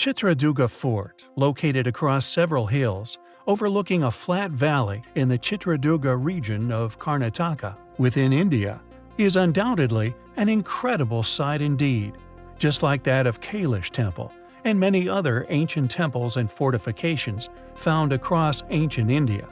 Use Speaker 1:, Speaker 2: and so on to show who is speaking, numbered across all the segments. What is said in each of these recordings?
Speaker 1: Chitradurga Fort, located across several hills, overlooking a flat valley in the Chitradurga region of Karnataka, within India, is undoubtedly an incredible sight indeed, just like that of Kailash Temple and many other ancient temples and fortifications found across ancient India,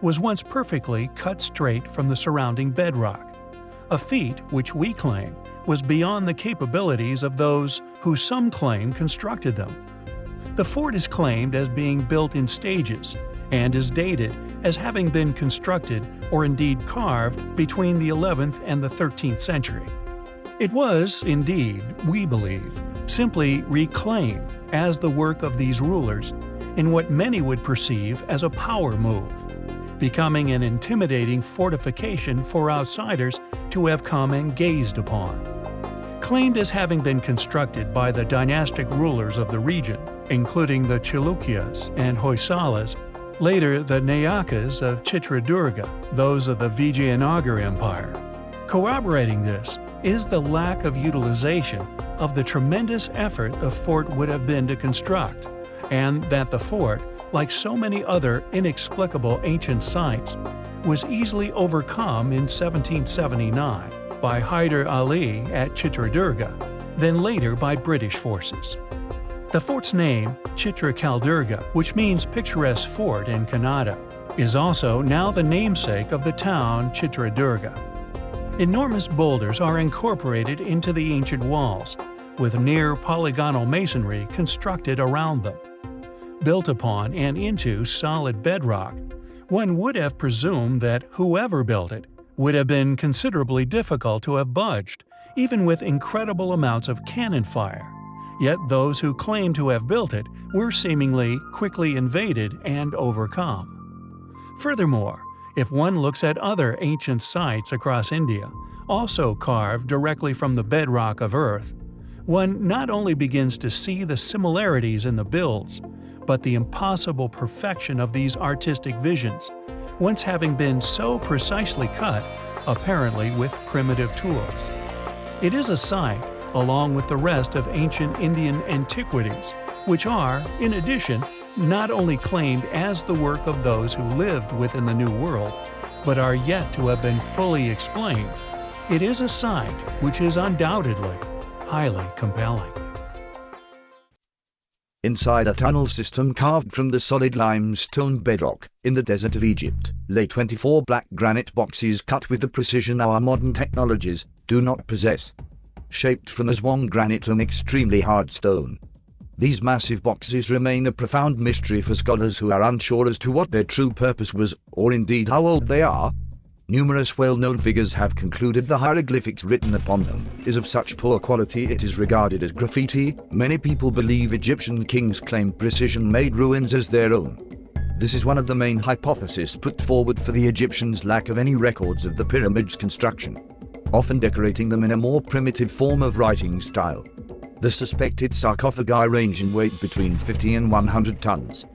Speaker 1: was once perfectly cut straight from the surrounding bedrock, a feat which we claim was beyond the capabilities of those who some claim constructed them. The fort is claimed as being built in stages and is dated as having been constructed or indeed carved between the 11th and the 13th century. It was, indeed, we believe, simply reclaimed as the work of these rulers in what many would perceive as a power move, becoming an intimidating fortification for outsiders to have come and gazed upon. Claimed as having been constructed by the dynastic rulers of the region, including the Chalukyas and Hoysalas, later the Nayakas of Chitradurga, those of the Vijayanagara Empire. Corroborating this is the lack of utilization of the tremendous effort the fort would have been to construct, and that the fort, like so many other inexplicable ancient sites, was easily overcome in 1779 by Hyder Ali at Chitradurga, then later by British forces. The fort's name, Chitra Kaldurga, which means picturesque fort in Kannada, is also now the namesake of the town Chitradurga. Enormous boulders are incorporated into the ancient walls, with near polygonal masonry constructed around them. Built upon and into solid bedrock, one would have presumed that whoever built it would have been considerably difficult to have budged, even with incredible amounts of cannon fire. Yet those who claim to have built it were seemingly quickly invaded and overcome. Furthermore, if one looks at other ancient sites across India, also carved directly from the bedrock of Earth, one not only begins to see the similarities in the builds, but the impossible perfection of these artistic visions, once having been so precisely cut, apparently with primitive tools. It is a site along with the rest of ancient Indian antiquities, which are, in addition, not only claimed as the work of those who lived within the New World, but are yet to have been fully explained. It is a site which is undoubtedly highly compelling.
Speaker 2: Inside a tunnel system carved from the solid limestone bedrock, in the desert of Egypt, lay 24 black granite boxes cut with the precision our modern technologies do not possess shaped from Aswan granite and extremely hard stone. These massive boxes remain a profound mystery for scholars who are unsure as to what their true purpose was, or indeed how old they are. Numerous well-known figures have concluded the hieroglyphics written upon them is of such poor quality it is regarded as graffiti. Many people believe Egyptian kings claimed precision-made ruins as their own. This is one of the main hypotheses put forward for the Egyptians' lack of any records of the pyramid's construction often decorating them in a more primitive form of writing style. The suspected sarcophagi range in weight between 50 and 100 tons.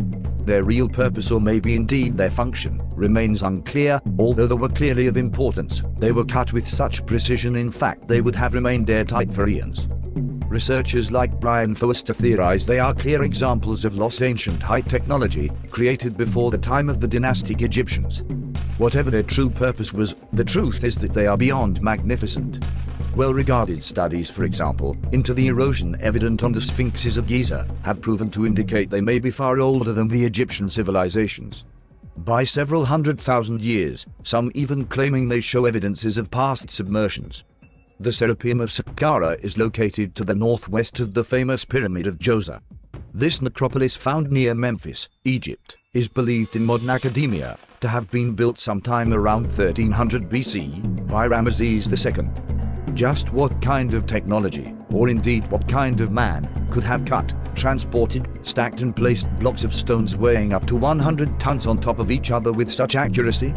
Speaker 2: Their real purpose or maybe indeed their function remains unclear, although they were clearly of importance. They were cut with such precision in fact they would have remained airtight for eons. Researchers like Brian Foerster theorize they are clear examples of lost ancient high technology, created before the time of the dynastic Egyptians. Whatever their true purpose was, the truth is that they are beyond magnificent. Well-regarded studies, for example, into the erosion evident on the sphinxes of Giza, have proven to indicate they may be far older than the Egyptian civilizations. By several hundred thousand years, some even claiming they show evidences of past submersions. The Serapeum of Saqqara is located to the northwest of the famous Pyramid of Djoser. This necropolis found near Memphis, Egypt, is believed in modern academia to have been built sometime around 1300 BC by Ramesses II. Just what kind of technology, or indeed what kind of man, could have cut, transported, stacked and placed blocks of stones weighing up to 100 tons on top of each other with such accuracy?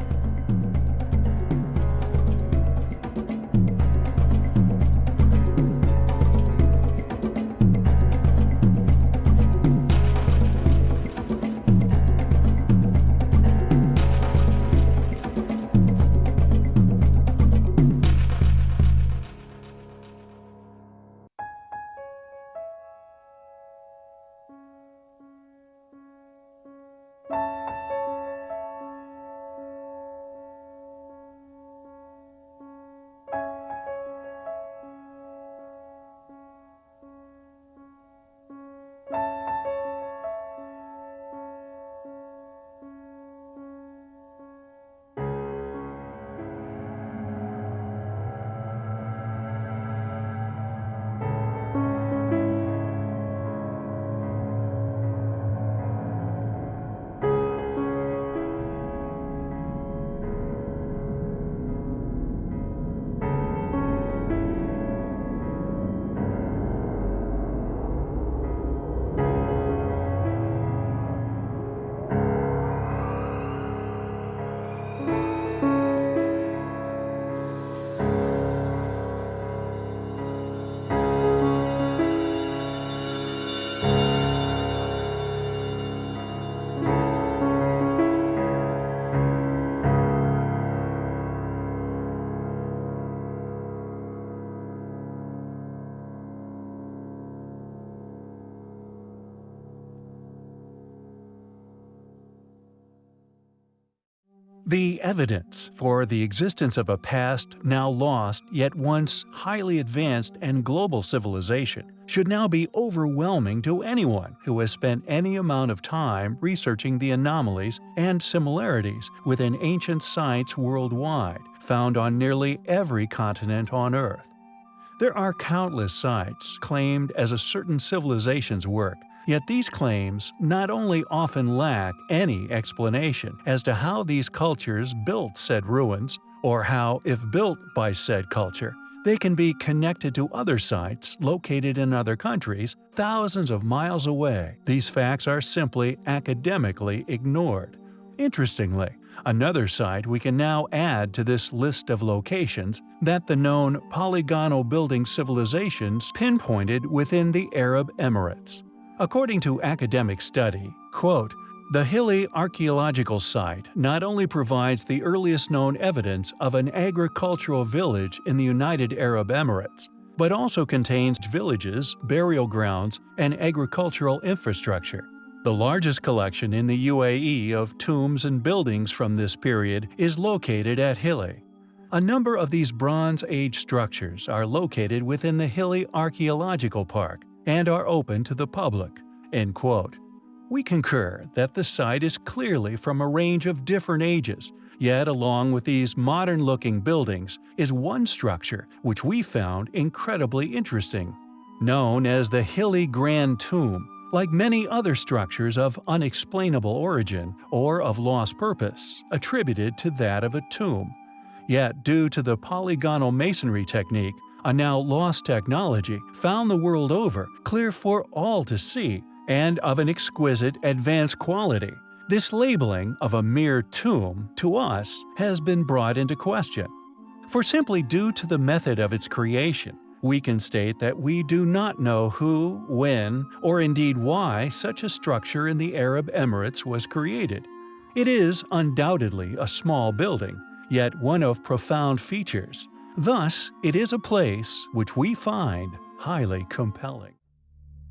Speaker 1: The evidence for the existence of a past now lost yet once highly advanced and global civilization should now be overwhelming to anyone who has spent any amount of time researching the anomalies and similarities within ancient sites worldwide found on nearly every continent on Earth. There are countless sites claimed as a certain civilization's work Yet these claims not only often lack any explanation as to how these cultures built said ruins, or how, if built by said culture, they can be connected to other sites located in other countries thousands of miles away. These facts are simply academically ignored. Interestingly, another site we can now add to this list of locations that the known polygonal building civilizations pinpointed within the Arab Emirates. According to academic study, quote, the Hilli archaeological site not only provides the earliest known evidence of an agricultural village in the United Arab Emirates, but also contains villages, burial grounds, and agricultural infrastructure. The largest collection in the UAE of tombs and buildings from this period is located at Hilli. A number of these Bronze Age structures are located within the Hilli Archaeological Park, and are open to the public." End quote. We concur that the site is clearly from a range of different ages, yet along with these modern-looking buildings is one structure which we found incredibly interesting. Known as the Hilli Grand Tomb, like many other structures of unexplainable origin or of lost purpose, attributed to that of a tomb. Yet due to the polygonal masonry technique, a now lost technology found the world over, clear for all to see, and of an exquisite, advanced quality. This labeling of a mere tomb, to us, has been brought into question. For simply due to the method of its creation, we can state that we do not know who, when, or indeed why such a structure in the Arab Emirates was created. It is undoubtedly a small building, yet one of profound features, Thus, it is a place which we find highly compelling.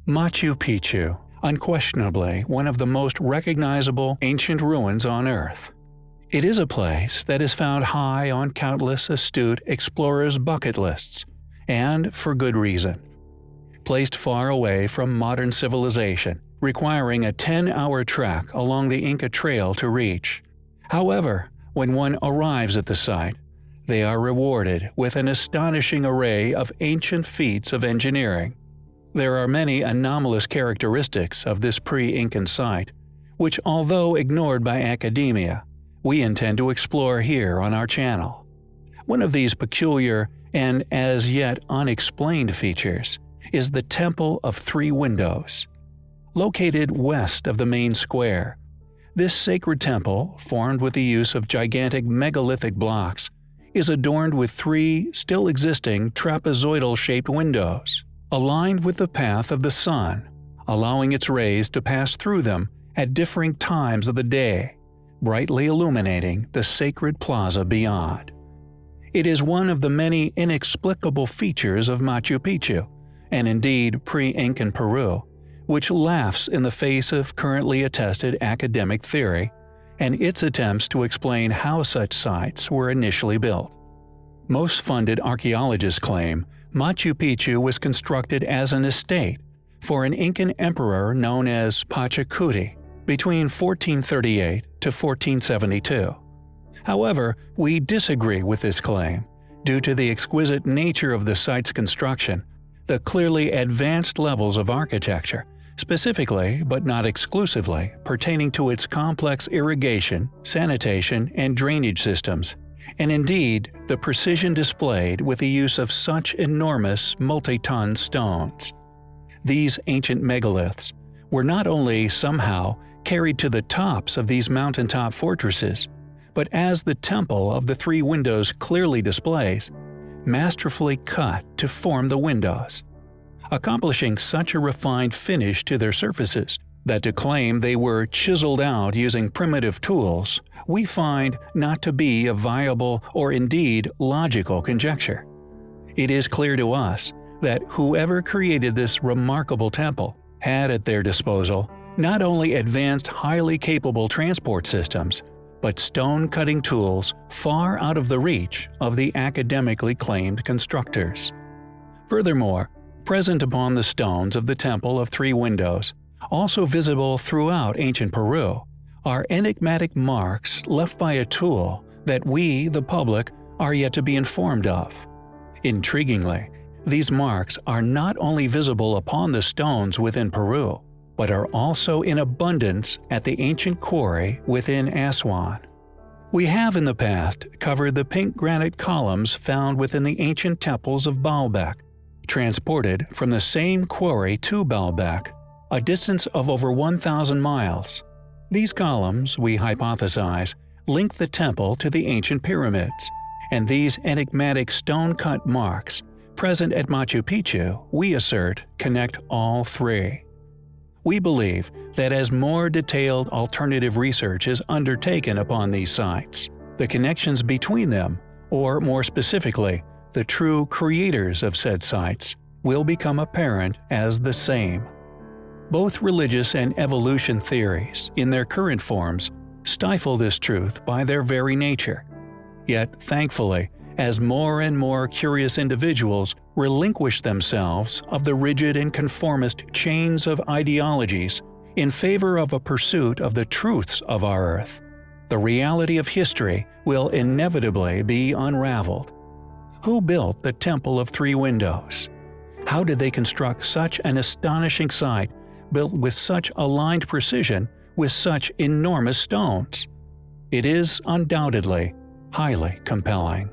Speaker 1: Machu Picchu, unquestionably one of the most recognizable ancient ruins on Earth. It is a place that is found high on countless astute explorers' bucket lists, and for good reason. Placed far away from modern civilization, requiring a 10-hour trek along the Inca Trail to reach. However, when one arrives at the site, they are rewarded with an astonishing array of ancient feats of engineering. There are many anomalous characteristics of this pre-Incan site, which although ignored by academia, we intend to explore here on our channel. One of these peculiar and as yet unexplained features is the Temple of Three Windows. Located west of the main square, this sacred temple, formed with the use of gigantic megalithic blocks, is adorned with three still existing trapezoidal-shaped windows, aligned with the path of the sun, allowing its rays to pass through them at differing times of the day, brightly illuminating the sacred plaza beyond. It is one of the many inexplicable features of Machu Picchu, and indeed pre-Incan Peru, which laughs in the face of currently attested academic theory and its attempts to explain how such sites were initially built. Most funded archaeologists claim Machu Picchu was constructed as an estate for an Incan emperor known as Pachacuti between 1438 to 1472. However, we disagree with this claim due to the exquisite nature of the site's construction, the clearly advanced levels of architecture, specifically but not exclusively pertaining to its complex irrigation, sanitation, and drainage systems, and indeed the precision displayed with the use of such enormous multi-ton stones. These ancient megaliths were not only somehow carried to the tops of these mountaintop fortresses, but as the Temple of the Three Windows clearly displays, masterfully cut to form the windows accomplishing such a refined finish to their surfaces that to claim they were chiseled out using primitive tools we find not to be a viable or indeed logical conjecture. It is clear to us that whoever created this remarkable temple had at their disposal not only advanced highly capable transport systems, but stone cutting tools far out of the reach of the academically claimed constructors. Furthermore, present upon the stones of the Temple of Three Windows, also visible throughout ancient Peru, are enigmatic marks left by a tool that we, the public, are yet to be informed of. Intriguingly, these marks are not only visible upon the stones within Peru, but are also in abundance at the ancient quarry within Aswan. We have in the past covered the pink granite columns found within the ancient temples of Baalbek, transported from the same quarry to Baalbek, a distance of over 1,000 miles. These columns, we hypothesize, link the temple to the ancient pyramids, and these enigmatic stone-cut marks present at Machu Picchu, we assert, connect all three. We believe that as more detailed alternative research is undertaken upon these sites, the connections between them, or more specifically, the true creators of said sites, will become apparent as the same. Both religious and evolution theories, in their current forms, stifle this truth by their very nature. Yet, thankfully, as more and more curious individuals relinquish themselves of the rigid and conformist chains of ideologies in favor of a pursuit of the truths of our Earth, the reality of history will inevitably be unraveled. Who built the Temple of Three Windows? How did they construct such an astonishing site built with such aligned precision with such enormous stones. It is undoubtedly highly compelling.